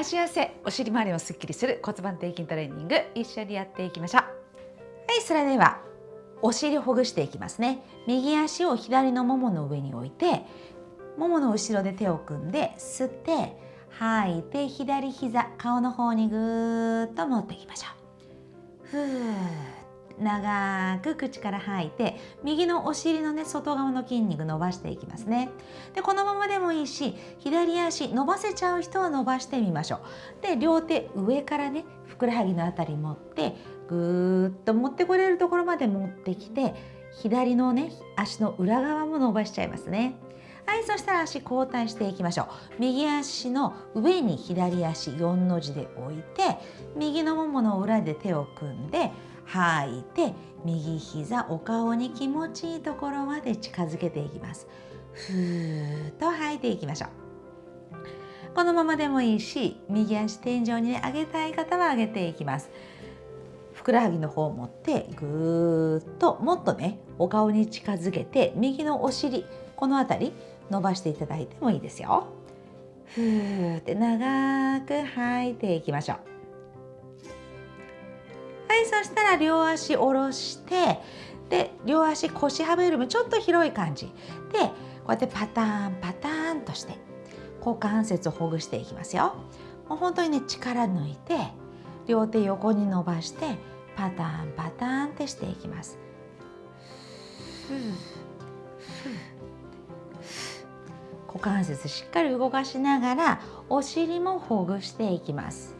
足汗お尻周りもすっきりする骨盤底筋トレーニング一緒にやっていきましょう。はいそれではお尻ほぐしていきますね。右足を左のももの上に置いてももの後ろで手を組んで吸って吐いて左膝顔の方にぐーっと持っていきましょう。ふー。長く口から吐いて右のお尻のね外側の筋肉伸ばしていきますね。でこのままでもいいし左足伸ばせちゃう人は伸ばしてみましょう。で両手上からねふくらはぎのあたり持ってぐーっと持ってこれるところまで持ってきて左のね足の裏側も伸ばしちゃいますね。はいそしたら足交代していきましょう。右足の上に左足4の字で置いて右のももの裏で手を組んで吐いて右膝お顔に気持ちいいところまで近づけていきます。ふーっと吐いていきましょう。このままでもいいし右足天井に、ね、上げたい方は上げていきます。ふくらはぎの方を持ってぐーっともっとねお顔に近づけて右のお尻この辺り伸ばしていただいてもいいですよ。ふーって長く吐いていきましょう。はいそしたら両足下ろしてで両足腰幅よりもちょっと広い感じ。でこうやってパターンパターンとして股関節をほぐしていきますよ。もう本当にね力抜いて両手横に伸ばしてパターンパターンってしていきます。股関節しっかり動かしながらお尻もほぐしていきます。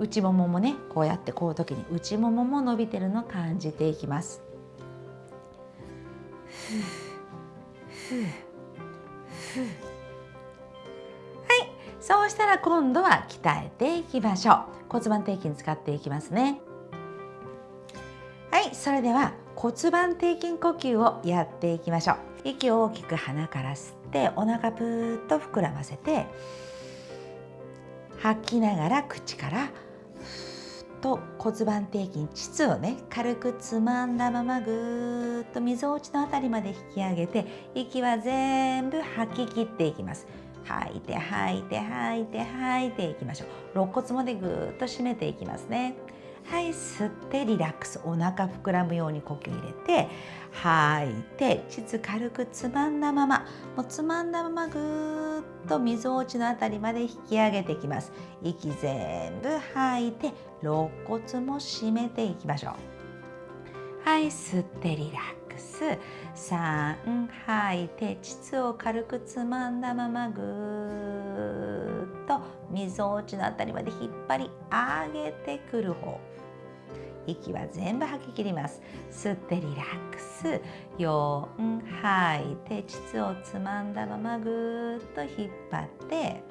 内もももねこうやってこう時に内ももも伸びてるのを感じていきます。はいそうしたら今度は鍛えていきましょう。骨盤底筋使っていきますね。はいそれでは骨盤底筋呼吸をやっていきましょう。息を大きく鼻から吸ってお腹ぷーっと膨らませて吐きながら口からと骨盤底筋膣をね軽くつまんだままぐーっとみぞおちの辺りまで引き上げて息は全部吐き切っていきます。吐いて吐いて吐いて吐いていきましょう。肋骨までぐーっと締めていきますね。はい吸ってリラックス。お腹膨らむように呼吸入れて吐いて膣軽くつまんだままもうつまんだままぐーっとみぞおちのあたりまで引き上げていきます。息全部吐いて肋骨も締めていきましょう。はい吸ってリラックス。3吐いて膣を軽くつまんだままぐーっとみぞおちのあたりまで引っ張り上げてくる方息は全部吐き切ります。吸ってリラックス。4吐い。て膣をつまんだままぐーっと引っ張って。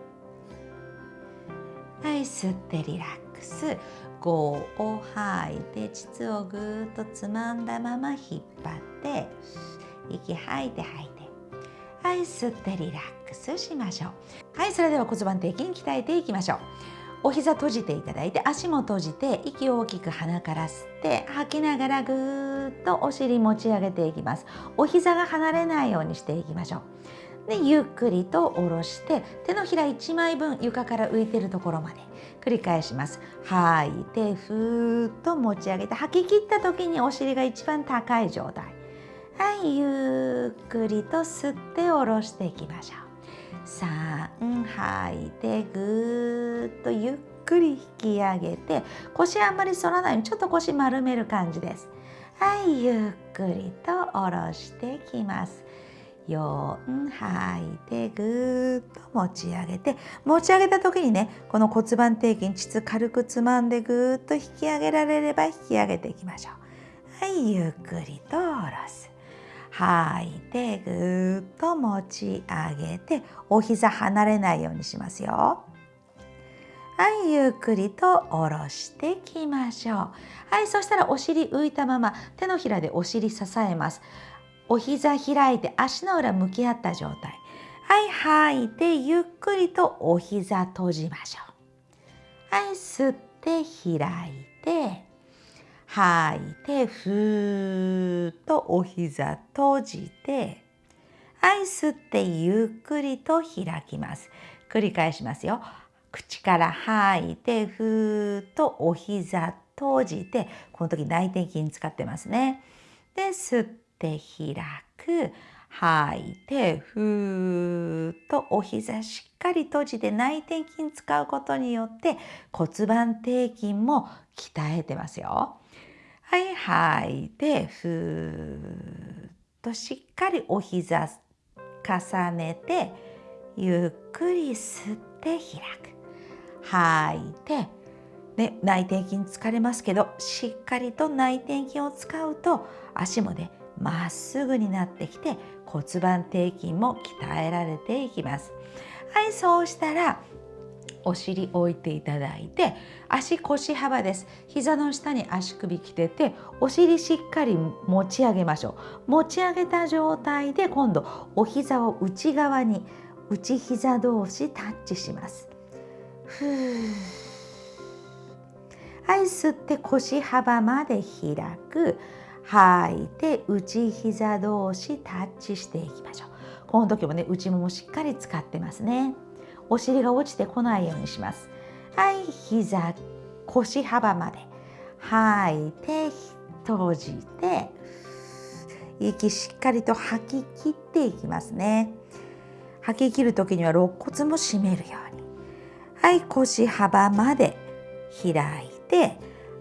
はい吸ってリラックス。5を吐い。て膣をぐーっとつまんだまま引っ張って。息吐いて吐いて。はい吸ってリラックスしましょう。はいそれでは骨盤底筋鍛えていきましょう。お膝閉じていただいて足も閉じて息を大きく鼻から吸って吐きながらぐーっとお尻持ち上げていきます。お膝が離れないようにしていきましょう。でゆっくりと下ろして手のひら1枚分床から浮いてるところまで繰り返します。吐いてふーっと持ち上げて吐き切った時にお尻が一番高い状態。はいゆっくりと吸って下ろしていきましょう。3吐い。てぐーっとゆっくり引き上げて腰あんまり反らないようにちょっと腰丸める感じです。はいゆっくりと下ろしてきます。4吐い。てぐーっと持ち上げて持ち上げた時にねこの骨盤底筋膣軽くつまんでぐーっと引き上げられれば引き上げていきましょう。はいゆっくりと下ろす。吐いてぐーっと持ち上げてお膝離れないようにしますよ。はいゆっくりと下ろしてきましょう。はいそしたらお尻浮いたまま手のひらでお尻支えます。お膝開いて足の裏向き合った状態。はい吐いてゆっくりとお膝閉じましょう。はい吸って開いて吐い。てふーっとお膝閉じてはい吸ってゆっくりと開きます。繰り返しますよ。口から吐いてふーっとお膝閉じてこの時内転筋使ってますね。で吸って開く。吐いてふーっとお膝しっかり閉じて内転筋使うことによって骨盤底筋も鍛えてますよ。はい吐い。てふーっとしっかりお膝重ねてゆっくり吸って開く。吐い。てね、内転筋疲れますけどしっかりと内転筋を使うと足もねまっすぐになってきて骨盤底筋も鍛えられていきます。はいそうしたらお尻置いていただいて足腰幅です。膝の下に足首きててお尻しっかり持ち上げましょう。持ち上げた状態で今度お膝を内側に内膝同士タッチします。ふーはい吸って腰幅まで開く。吐いて内膝同士タッチしていきましょう。この時もね内ももしっかり使ってますね。お尻が落ちてこないようにします。はい、膝、腰幅まで。吐いて、閉じて、息しっかりと吐き切っていきますね。吐き切る時には肋骨も締めるように。はい、腰幅まで開いて、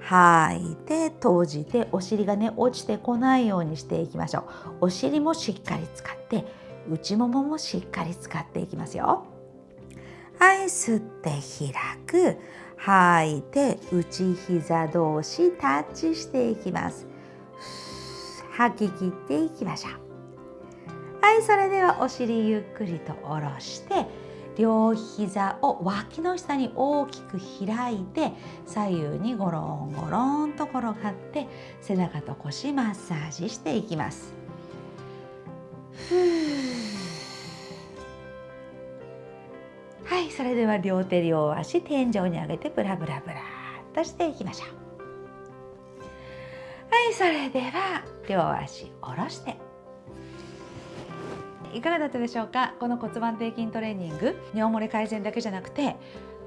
吐いて閉じてお尻がね落ちてこないようにしていきましょうお尻もしっかり使って内もももしっかり使っていきますよはい吸って開く。吐い。て内膝同士タッチしていきます。吐き切っていきましょう。はいそれではお尻ゆっくりと下ろして両膝を脇の下に大きく開いて左右にゴロンゴロンと転がって背中と腰マッサージしていきます。はいそれでは両手両足天井に上げてブラブラブラっとしていきましょう。はいそれでは両足下ろして。いかがだったでしょうか？この骨盤底筋トレーニング。尿漏れ改善だけじゃなくて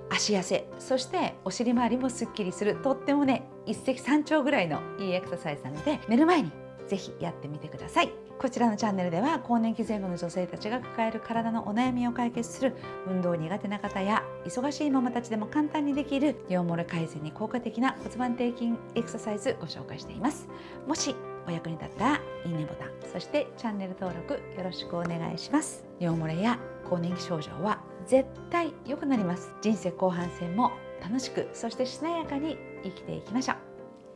足痩せそしてお尻周りもすっきりする。とってもね一石三鳥ぐらいのいいエクササイズなので寝る前にぜひやってみてください。こちらのチャンネルでは更年期前後の女性たちが抱える体のお悩みを解決する運動苦手な方や忙しいママたちでも簡単にできる尿漏れ改善に効果的な骨盤底筋エクササイズご紹介しています。もしお役に立ったらいいねボタンそしてチャンネル登録よろしくお願いします。尿漏れや更年期症状は絶対良くなります。人生後半戦も楽しくそしてしなやかに生きていきましょう。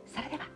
それでは。